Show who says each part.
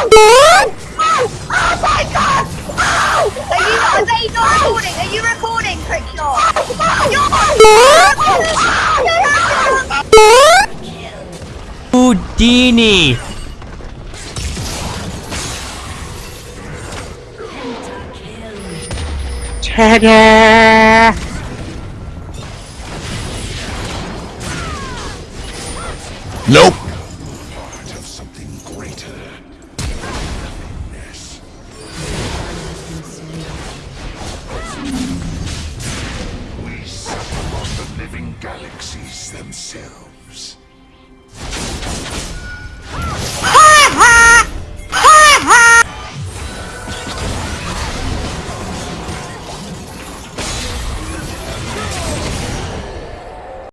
Speaker 1: Oh! Oh my god! Oh! Are you are you not recording? Are you recording,
Speaker 2: Houdini!
Speaker 3: Cheddar! Nope.
Speaker 4: Galaxies themselves.